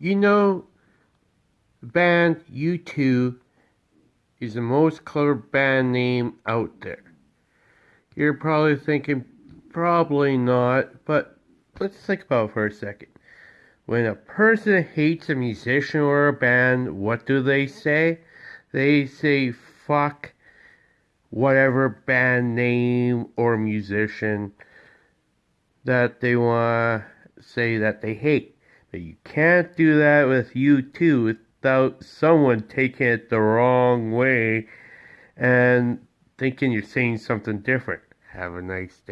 You know, band U2 is the most clever band name out there. You're probably thinking, probably not, but let's think about it for a second. When a person hates a musician or a band, what do they say? They say, fuck whatever band name or musician that they want to say that they hate. But you can't do that with U2 without someone taking it the wrong way and thinking you're saying something different. Have a nice day.